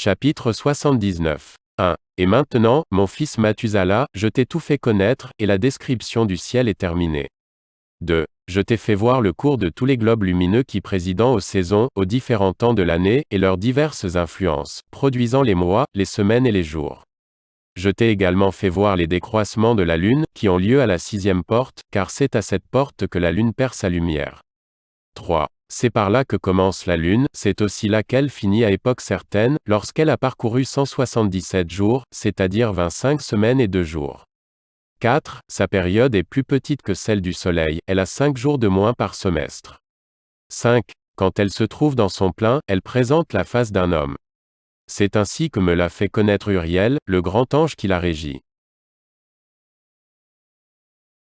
Chapitre 79. 1. Et maintenant, mon fils Mathusala, je t'ai tout fait connaître, et la description du ciel est terminée. 2. Je t'ai fait voir le cours de tous les globes lumineux qui président aux saisons, aux différents temps de l'année, et leurs diverses influences, produisant les mois, les semaines et les jours. Je t'ai également fait voir les décroissements de la lune, qui ont lieu à la sixième porte, car c'est à cette porte que la lune perd sa lumière. 3. C'est par là que commence la lune, c'est aussi là qu'elle finit à époque certaine, lorsqu'elle a parcouru 177 jours, c'est-à-dire 25 semaines et 2 jours. 4. Sa période est plus petite que celle du Soleil, elle a 5 jours de moins par semestre. 5. Quand elle se trouve dans son plein, elle présente la face d'un homme. C'est ainsi que me l'a fait connaître Uriel, le grand ange qui la régit.